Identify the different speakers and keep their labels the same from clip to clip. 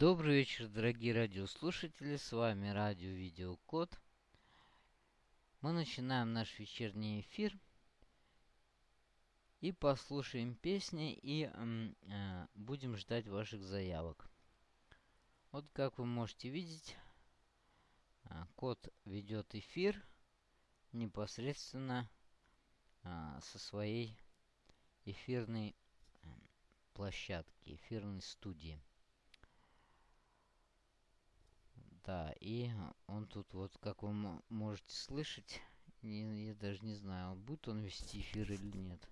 Speaker 1: Добрый вечер, дорогие радиослушатели, с вами радио Видеокод. Мы начинаем наш вечерний эфир и послушаем песни и э, будем ждать ваших заявок. Вот как вы можете видеть, э, код ведет эфир непосредственно э, со своей эфирной площадки, эфирной студии. Да, и он тут вот, как вы можете слышать, не, я даже не знаю, будет он вести эфир или нет.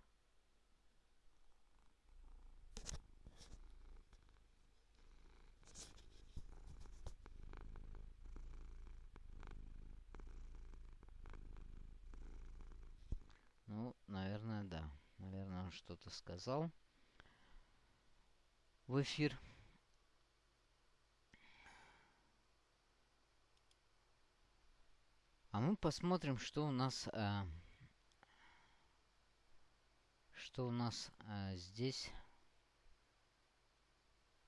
Speaker 1: Ну, наверное, да. Наверное, он что-то сказал в эфир. А мы посмотрим, что у нас... Э, что у нас э, здесь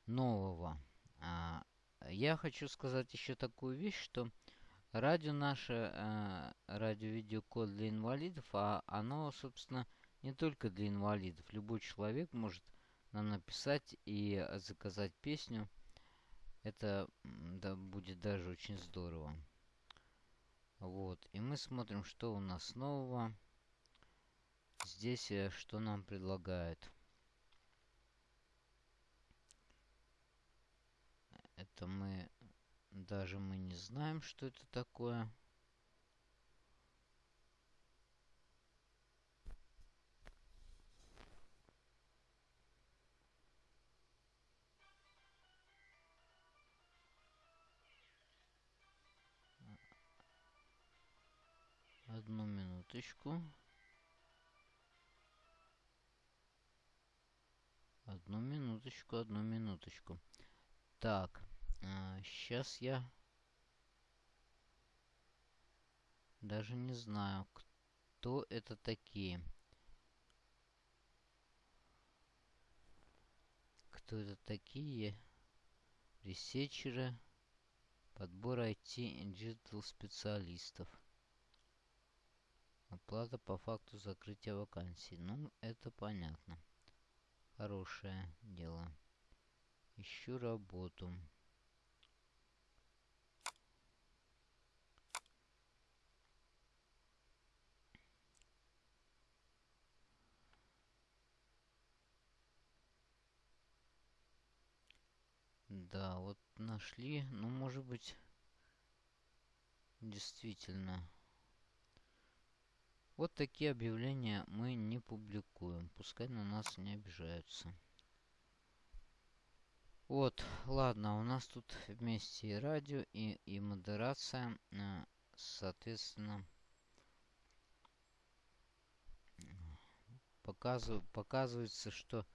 Speaker 1: нового. А, я хочу сказать еще такую вещь, что радио наше, э, радио-видеокод для инвалидов, а оно, собственно, не только для инвалидов. Любой человек может нам написать и заказать песню. Это да, будет даже очень здорово. Вот. И мы смотрим, что у нас нового. Здесь э, что нам предлагают. Это мы... Даже мы не знаем, что это такое. Одну минуточку. Одну минуточку, одну минуточку. Так, а, сейчас я даже не знаю, кто это такие. Кто это такие? Researcher ы. Подбор IT и digital специалистов. Оплата по факту закрытия вакансии. Ну, это понятно. Хорошее дело. Ищу работу. Да, вот нашли. Ну, может быть, действительно вот такие объявления мы не публикуем. Пускай на нас не обижаются. Вот, ладно, у нас тут вместе и радио, и, и модерация. Э, соответственно, показыв, показывается, что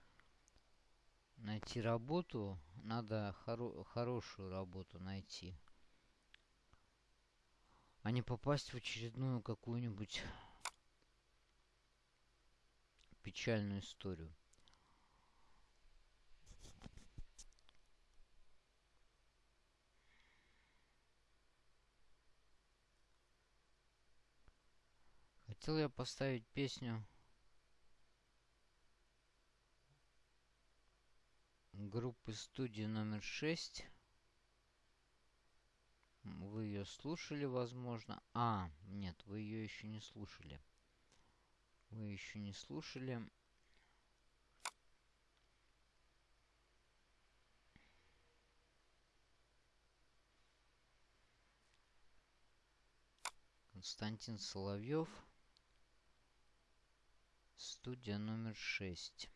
Speaker 1: найти работу, надо хоро хорошую работу найти. А не попасть в очередную какую-нибудь печальную историю. Хотел я поставить песню группы студии номер 6. Вы ее слушали, возможно. А, нет, вы ее еще не слушали вы еще не слушали. Константин Соловьев. Студия номер шесть.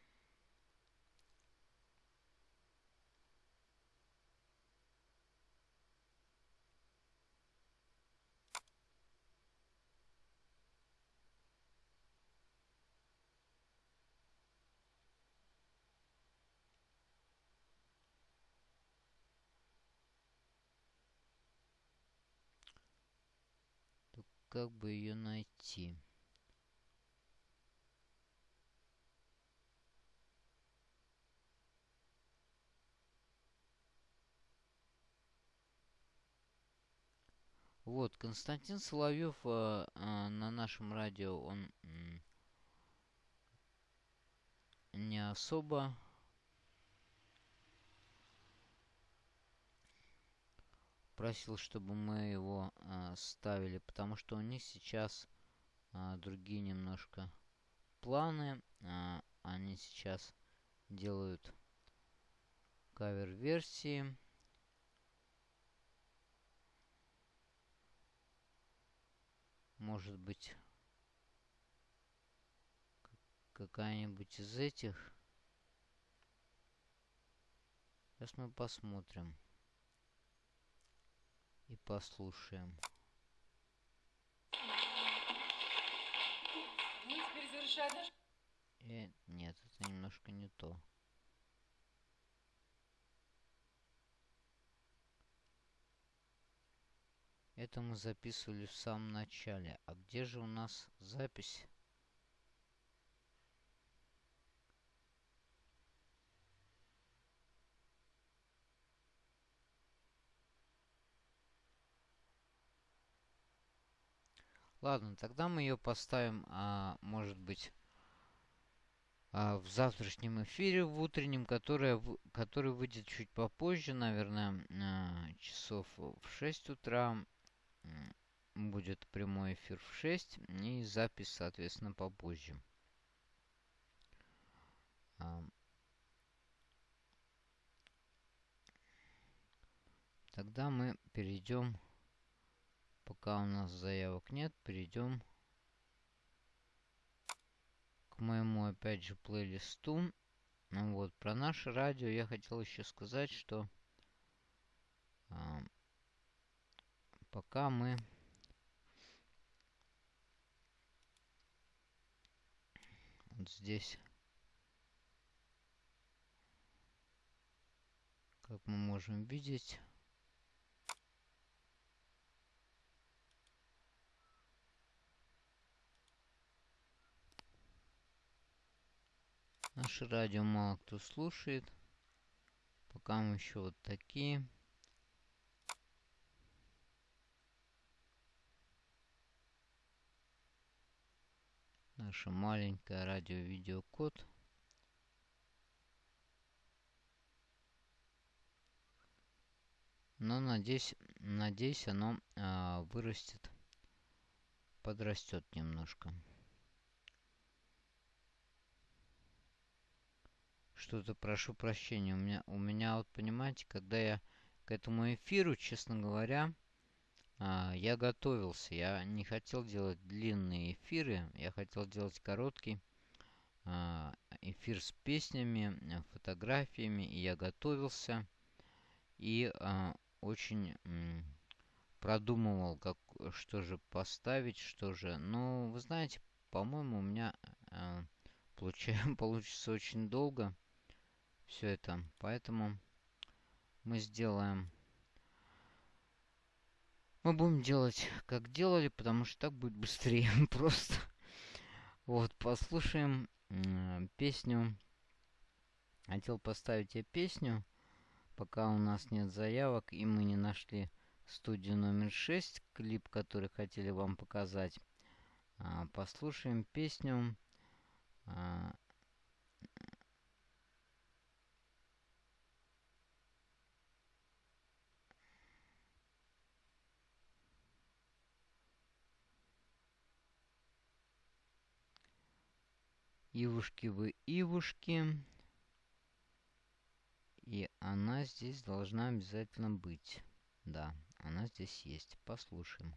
Speaker 1: как бы ее найти? Вот, Константин Соловьев э, а, э, а, на нашем радио, он э, не особо просил, чтобы мы его э, ставили, потому что у них сейчас э, другие немножко планы. Э, они сейчас делают кавер-версии. Может быть, какая-нибудь из этих. Сейчас мы посмотрим и послушаем.
Speaker 2: Наш...
Speaker 1: Э, нет, это немножко не то. Это мы записывали в самом начале. А где же у нас запись? Ладно, тогда мы ее поставим, а, может быть, а, в завтрашнем эфире, в утреннем, которое, который выйдет чуть попозже, наверное, а, часов в 6 утра. Будет прямой эфир в 6 и запись, соответственно, попозже. А, тогда мы перейдем Пока у нас заявок нет, перейдем к моему, опять же, плейлисту. Ну вот, про наше радио я хотел еще сказать, что а, пока мы вот здесь, как мы можем видеть, Наше радио мало кто слушает. Пока мы еще вот такие. Наша маленькая радио-видеокод. Но надеюсь, надеюсь оно а, вырастет, подрастет немножко. Что-то прошу прощения. У меня, у меня вот, понимаете, когда я к этому эфиру, честно говоря, а, я готовился. Я не хотел делать длинные эфиры. Я хотел делать короткий а, эфир с песнями, фотографиями. И я готовился. И а, очень продумывал, как, что же поставить, что же. Но, вы знаете, по-моему, у меня а, получа, получится очень долго все это. Поэтому мы сделаем... Мы будем делать, как делали, потому что так будет быстрее просто. Вот, послушаем э, песню. Хотел поставить я песню, пока у нас нет заявок, и мы не нашли студию номер 6, клип, который хотели вам показать. А, послушаем песню а, Ивушки вы Ивушки. И она здесь должна обязательно быть. Да, она здесь есть. Послушаем.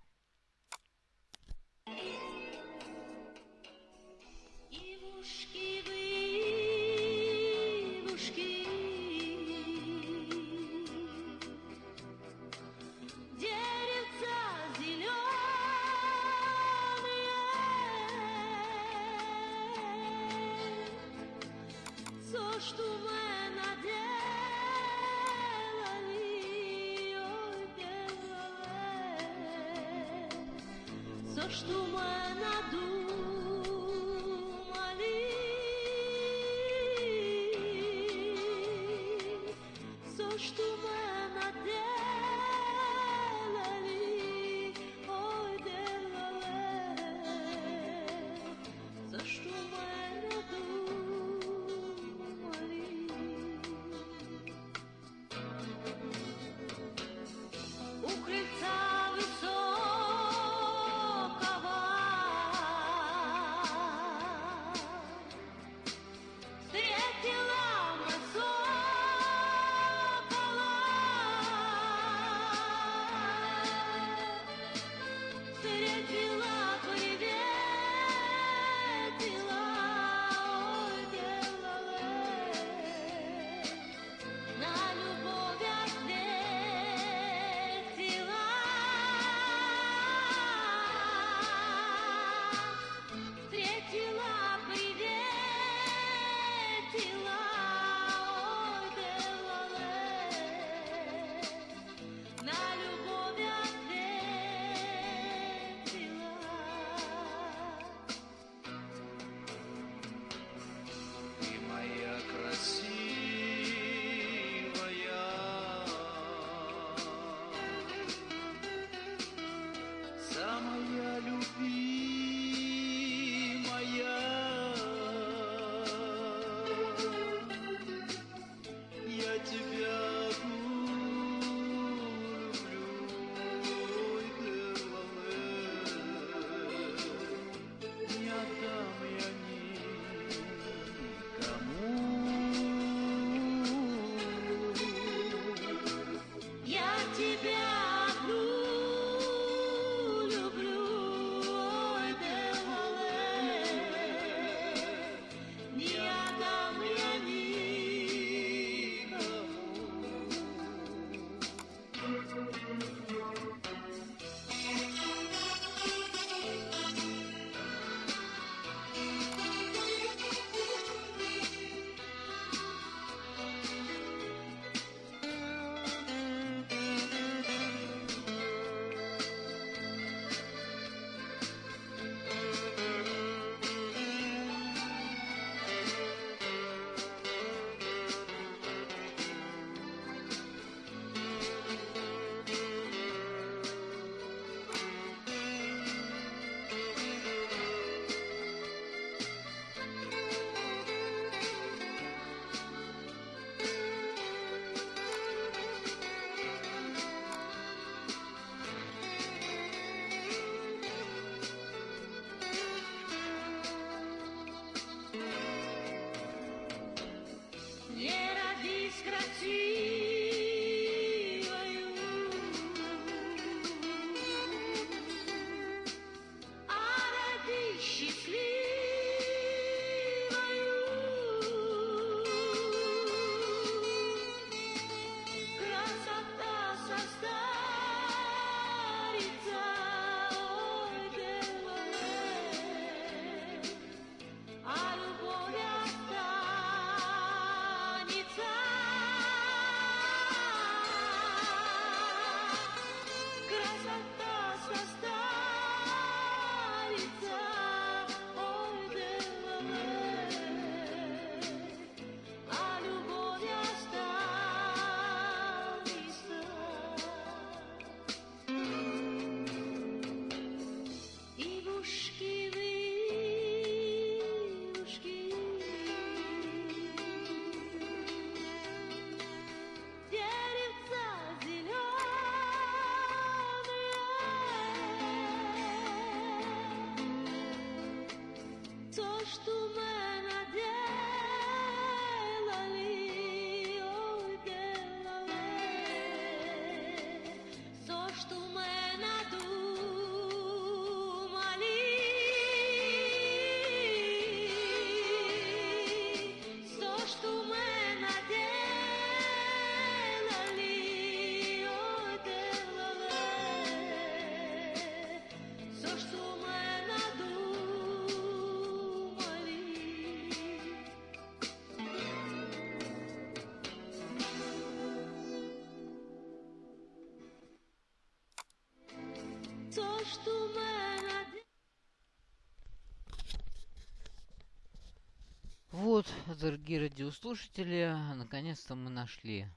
Speaker 3: Вот, дорогие радиослушатели, наконец-то мы нашли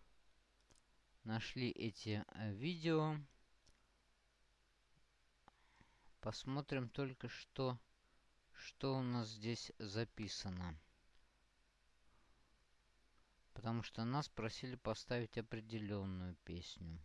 Speaker 3: нашли эти э, видео. Посмотрим только что, что у нас здесь записано. Потому что нас просили поставить определенную песню.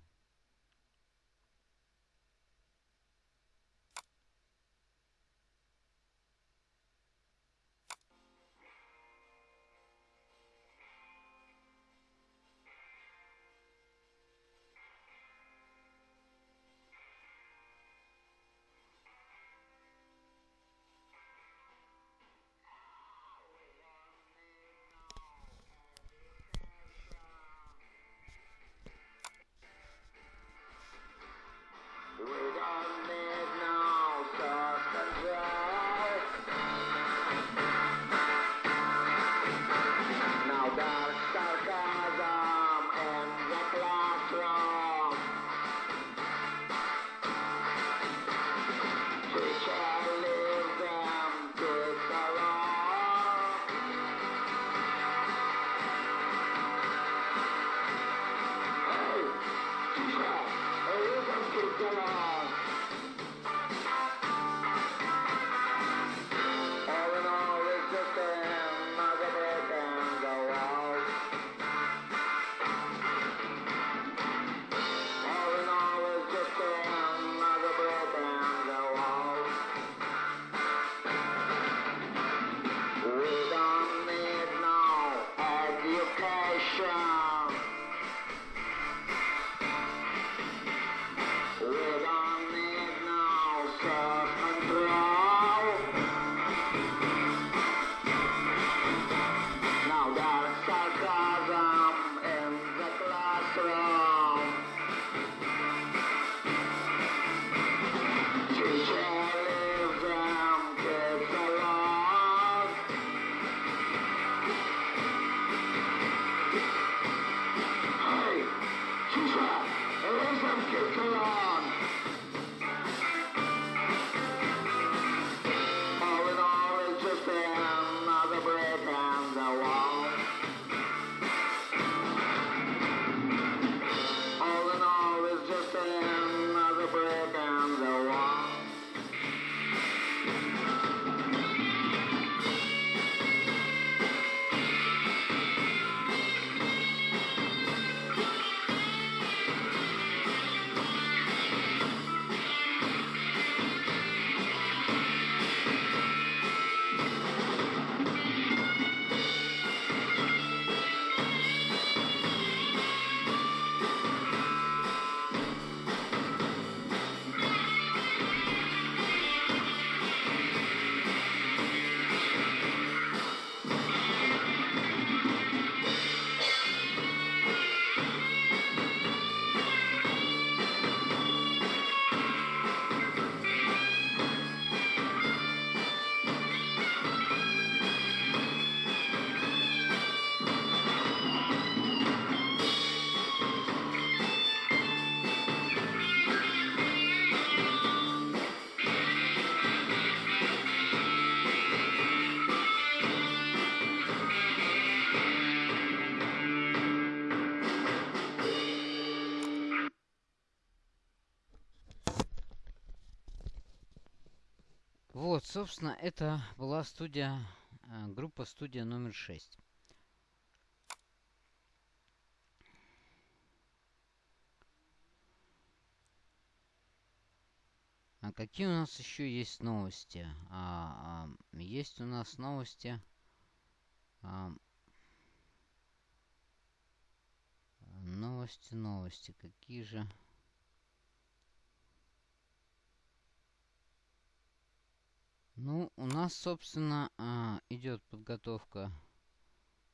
Speaker 3: Вот, собственно, это была студия, э, группа студия номер 6.
Speaker 1: А какие у нас еще есть новости? А, а, есть у нас новости. А, новости, новости. Какие же? Ну, у нас, собственно, а, идет подготовка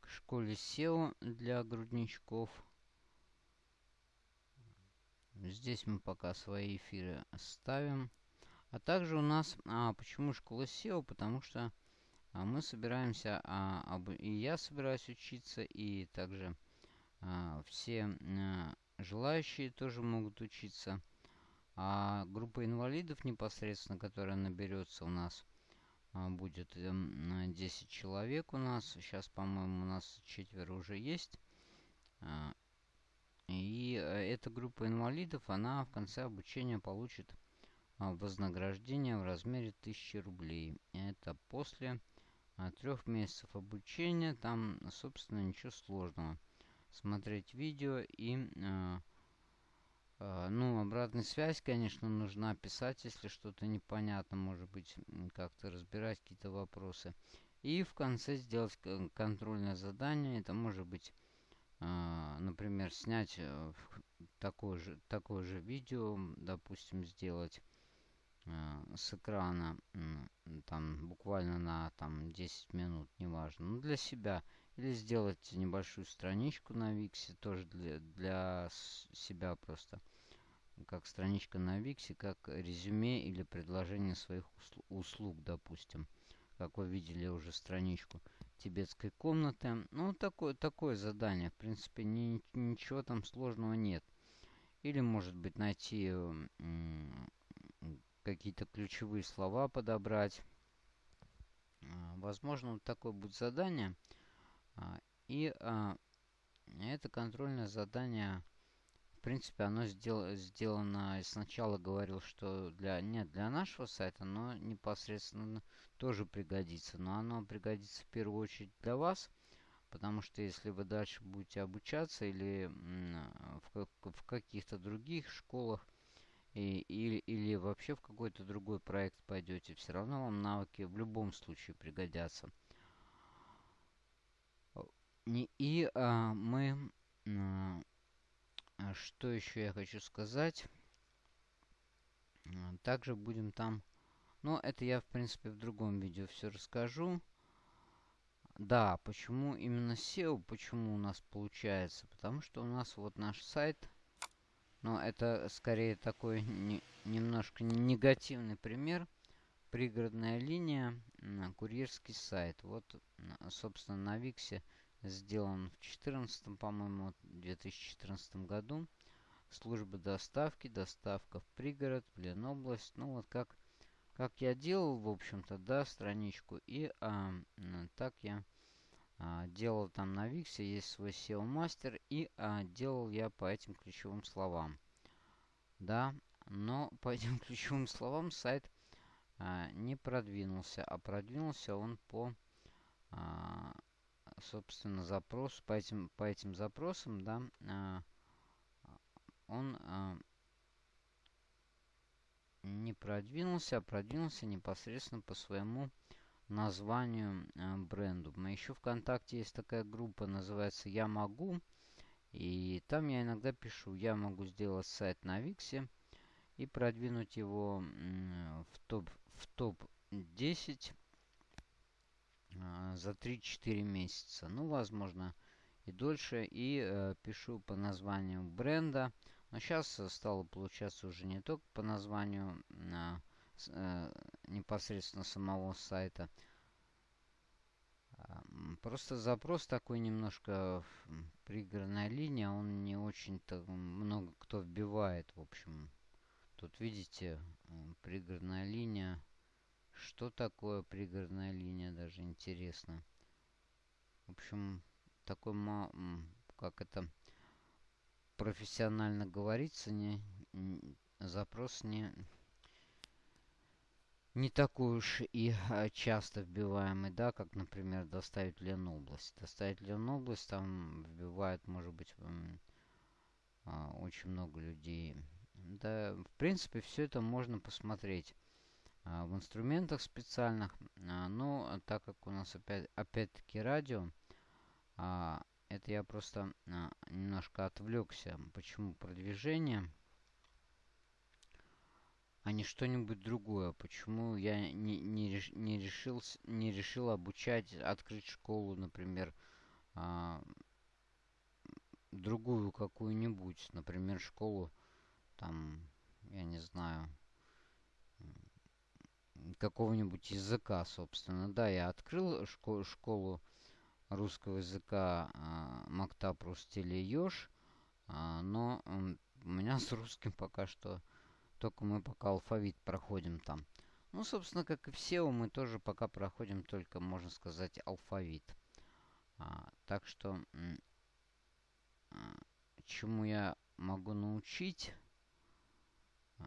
Speaker 1: к школе SEO для грудничков. Здесь мы пока свои эфиры ставим. А также у нас... А, почему школа SEO? Потому что а, мы собираемся... А, об, и я собираюсь учиться, и также а, все а, желающие тоже могут учиться. А группа инвалидов непосредственно, которая наберется у нас будет 10 эм, человек у нас. Сейчас, по-моему, у нас четверо уже есть. А, и э, эта группа инвалидов, она в конце обучения получит а, вознаграждение в размере 1000 рублей. Это после трех месяцев обучения. Там, собственно, ничего сложного. Смотреть видео и а, ну, обратная связь, конечно, нужна писать, если что-то непонятно, может быть, как-то разбирать какие-то вопросы. И в конце сделать контрольное задание. Это может быть, а, например, снять э, такое же, такое же видео, допустим, сделать а, с экрана, там, буквально на там, 10 минут, неважно. Ну, для себя. Или сделать небольшую страничку на Виксе, тоже для, для себя просто. Как страничка на Виксе, как резюме или предложение своих услуг, допустим. Как вы видели уже страничку тибетской комнаты. Ну, такое, такое задание. В принципе, ни, ничего там сложного нет. Или, может быть, найти какие-то ключевые слова подобрать. А, возможно, вот такое будет задание. А, и а, это контрольное задание, в принципе, оно сдел сделано, сначала говорил, что для, нет для нашего сайта, но непосредственно тоже пригодится. Но оно пригодится в первую очередь для вас, потому что если вы дальше будете обучаться или в, в каких-то других школах, и, или, или вообще в какой-то другой проект пойдете, все равно вам навыки в любом случае пригодятся. И а, мы... А, что еще я хочу сказать? Также будем там... Ну, это я, в принципе, в другом видео все расскажу. Да, почему именно SEO, почему у нас получается? Потому что у нас вот наш сайт... Но это скорее такой не, немножко негативный пример. Пригородная линия, курьерский сайт. Вот, собственно, на Виксе сделан в 2014, по-моему, 2014 году. Служба доставки, доставка в пригород, Ленобласть. Ну, вот как, как я делал, в общем-то, да, страничку. И а, так я а, делал там на Виксе, есть свой SEO-мастер. И а, делал я по этим ключевым словам. Да, но по этим ключевым словам сайт а, не продвинулся. А продвинулся он по... А, собственно, запрос по этим, по этим запросам, да, а, он а, не продвинулся, а продвинулся непосредственно по своему названию а, бренду. Мы еще ВКонтакте есть такая группа, называется «Я могу». И там я иногда пишу, я могу сделать сайт на Виксе и продвинуть его в топ, в топ 10 а, за 3-4 месяца. Ну, возможно, и дольше. И э, пишу по названию бренда. Но сейчас стало получаться уже не только по названию а, э, непосредственно самого сайта. А, просто запрос такой немножко пригорная линия, он не очень-то много кто вбивает, в общем. Тут видите, пригородная линия что такое пригородная линия, даже интересно. В общем, такой, как это профессионально говорится, не, запрос не, не такой уж и а, часто вбиваемый, да, как, например, доставить Ленобласть. Доставить Ленобласть, там вбивает, может быть, а, очень много людей да, в принципе, все это можно посмотреть в инструментах специальных. Но так как у нас опять, опять-таки радио, это я просто немножко отвлекся. Почему продвижение? а не что-нибудь другое. Почему я не, не, не, решил, не решил обучать, открыть школу, например, а, другую какую-нибудь, например, школу, там, я не знаю, какого-нибудь языка, собственно. Да, я открыл школу, школу русского языка а, Мактап Рустили Ёж, а, но у меня с русским пока что только мы пока алфавит проходим там. Ну, собственно, как и все, мы тоже пока проходим только, можно сказать, алфавит. А, так что, чему я могу научить? А,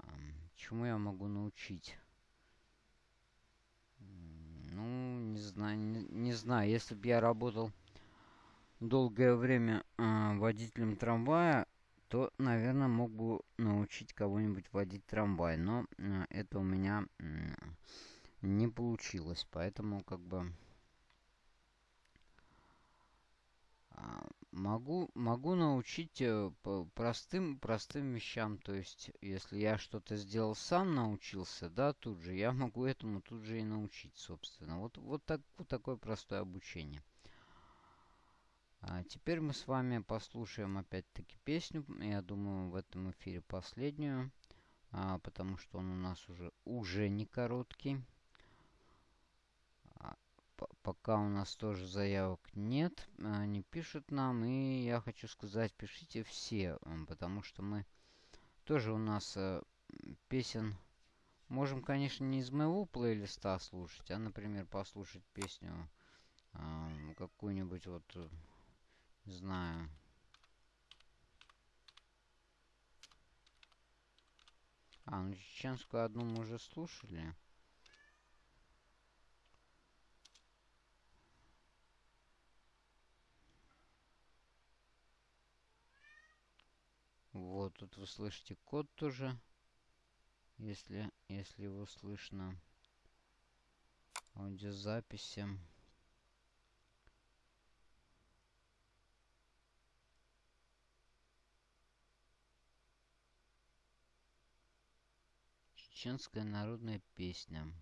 Speaker 1: чему я могу научить? Ну, не знаю, не, не знаю. Если бы я работал долгое время э, водителем трамвая, то, наверное, мог бы научить кого-нибудь водить трамвай. Но э, это у меня не получилось. Поэтому, как бы... А, могу, могу научить э, простым, простым вещам. То есть, если я что-то сделал сам, научился, да, тут же, я могу этому тут же и научить, собственно. Вот, вот, так, вот такое простое обучение. А теперь мы с вами послушаем опять-таки песню. Я думаю, в этом эфире последнюю. А, потому что он у нас уже, уже не короткий. А, пока у нас тоже заявок нет. Они пишут нам. И я хочу сказать, пишите все. Потому что мы тоже у нас а, песен... Можем, конечно, не из моего плейлиста слушать, а, например, послушать песню э, какую-нибудь вот знаю. А, ну чеченскую одну мы уже слушали. Вот, тут вы слышите код тоже. Если, если его слышно. Аудиозаписи. Чеченская народная песня.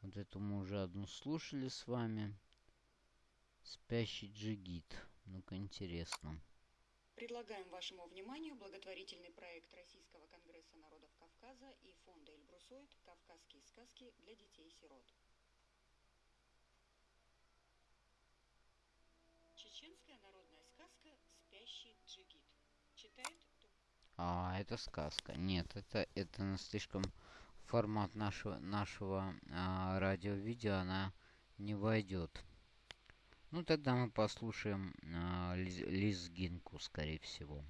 Speaker 1: Вот эту мы уже одну слушали с вами. Спящий джигит. Ну-ка, интересно.
Speaker 2: Предлагаем вашему вниманию благотворительный проект Российского конгресса народов Кавказа и фонда Эльбрусоид «Кавказские сказки для детей-сирот». Чеченская народная сказка «Спящий джигит». Читает
Speaker 1: а, это сказка. Нет, это, это слишком формат нашего, нашего а, радио-видео, она не войдет. Ну, тогда мы послушаем а, Лизгинку, скорее всего.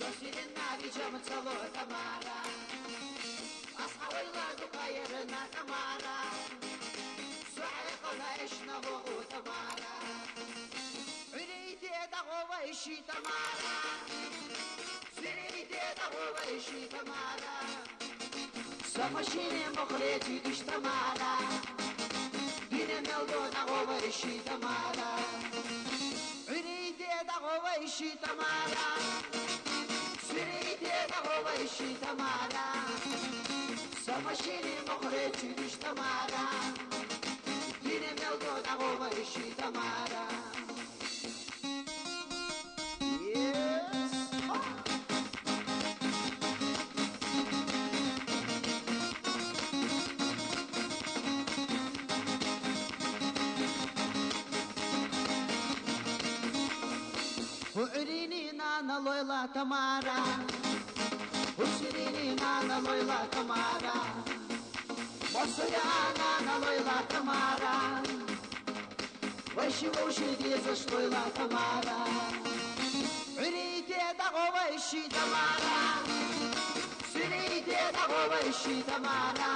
Speaker 4: Сосирина ричам цало Тамара, дукаерна Тамара, Суайқала ишнаву Тамара, Үрейде дағова иши Тамара, Сирейде дағова иши Тамара, شريتين غوضي شي تمانا سما شيني مخرج تمانا دين ميوضو غوضي شي تمانا tamara loila tamara Usirini nana loila tamara Мосуяна налойла Тамара Вайши вуши деза шлойла Тамара Үрейте дағова иши Тамара Сүрейте дағова иши Тамара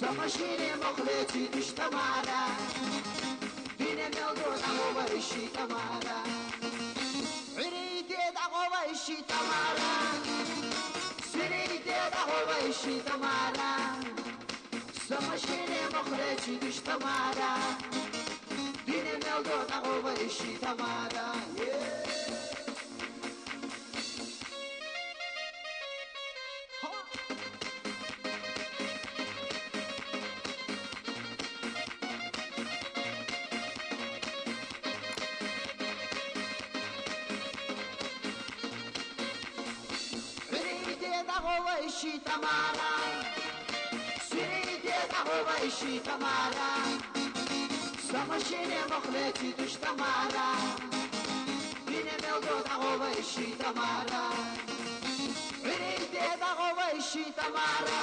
Speaker 4: Самашине мохлети душ Тамара Дине мелдо дағова иши Тамара Үрейте дағова иши Тамара Сүрейте дағова иши Тамара Самашине мохлети душ Тамара Дине мелдо дағова иши Тамара Yeah dağova işi tamara Самошине мохлети душ тамара Бине мелдо дağova işi tamara Süreyde dağova işi tamara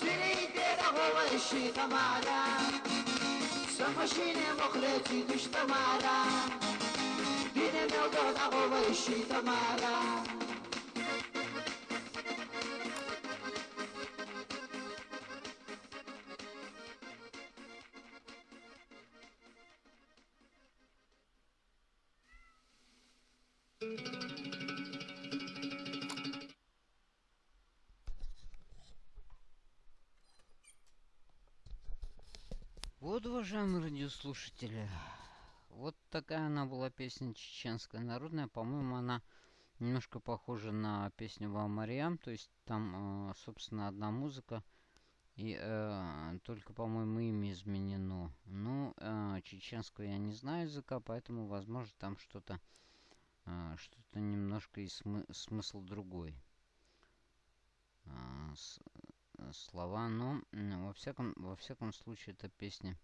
Speaker 4: Süreyde dağova işi tamara Самошине мохлети душ тамара Бине мелдо дağova işi tamara
Speaker 1: Вот, уважаемые радиослушатели, вот такая она была песня чеченская народная. По-моему, она немножко похожа на песню Валмариам. То есть там, э, собственно, одна музыка. И э, только, по-моему, имя изменено. Ну, э, чеченского я не знаю языка, поэтому, возможно, там что-то э, что-то немножко и смы- смысл другой. А, с- э, слова, но во всяком, во всяком случае эта песня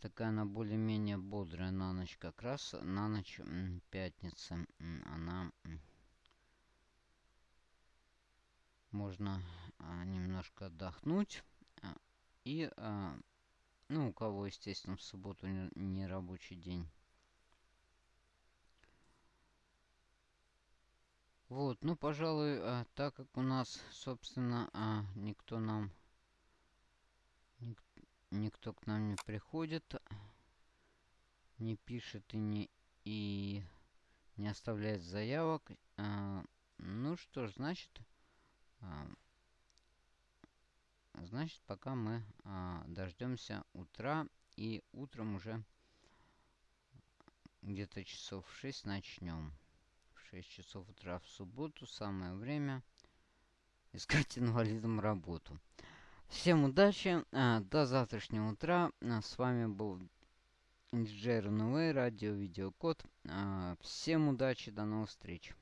Speaker 1: такая она более-менее бодрая на ночь как раз на ночь м, она можно а, немножко отдохнуть а, и а, ну у кого естественно в субботу не рабочий день Вот, ну, пожалуй, а, так как у нас, собственно, а, никто нам, ник- никто к нам не приходит, не пишет и не, и не оставляет заявок, а, ну что ж, значит, а, значит, пока мы а, дождемся утра, и утром уже где-то часов в 6 начнем. В 6 часов утра в субботу самое время искать инвалидам работу. Всем удачи, а, до завтрашнего утра. А, С вами был диджей РНВ, радио Видеокод. А, Всем удачи, до новых встреч.